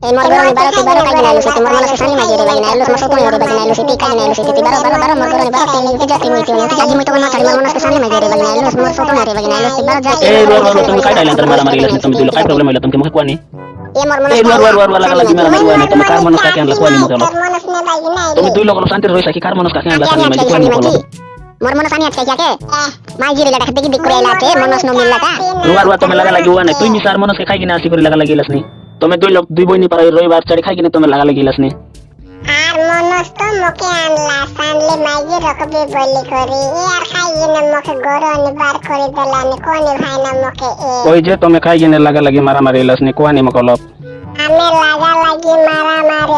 Mau ni baro ti eh luar luar tum kai dalan termara dulu problem Eh luar luar luar luar lagi mana lagi Mormonos ani atke Luar luar to lagi asik lagi. તમે જોઈ લો દુઈ બોયની પર રવિવાર ચડી খাই না। মকে গরনি বার করে। ওই যে তুমি খাই কিনে লাগা লাগি মারা মারি লসনি কোয়ানি মকলপ আমি লাগা লাগি মারা মারি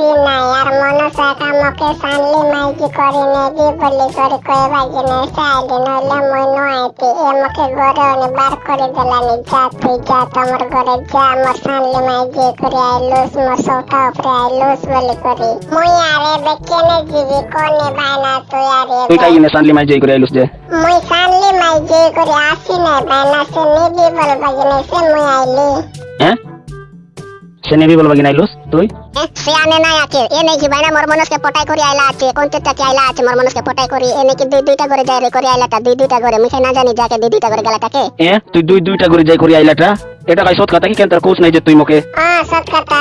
Bismillahirrahmanirrahim. Sakamoke sanli maiji korinegi boli kori koe bajine saali no le mono aiti e moke gore one bar kori delani jati jata mor gore ja mor sanli maiji kori ailus mor soka upre ailus boli kori. Mu yare bekene jigi kone bana tu yare. Tu kai ne sanli maiji kori ailus je. Mu sanli maiji kori asine bana se nigi bol bajine se mu aili. সে নেবি বলবা কি নাইলুস তুই? সে আনে নাই আছে এ নাকি বাইনা মোর মনসকে পটাই করি আইলা আছে কোনতে চাচি আইলা আছে মোর মনসকে পটাই করি এ নাকি দুই দুইটা করে যাই রে করি আইলাটা দুই দুইটা করে মুখে না জানি যাকে দুই দুইটা করে গেলাটাকে এ তুই দুই দুইটা করে যাই করি আইলাটা? এটা কাই সৎ কথা কি কেন তোর কোচ নাই যে তুই মোকে আ সৎ কথা।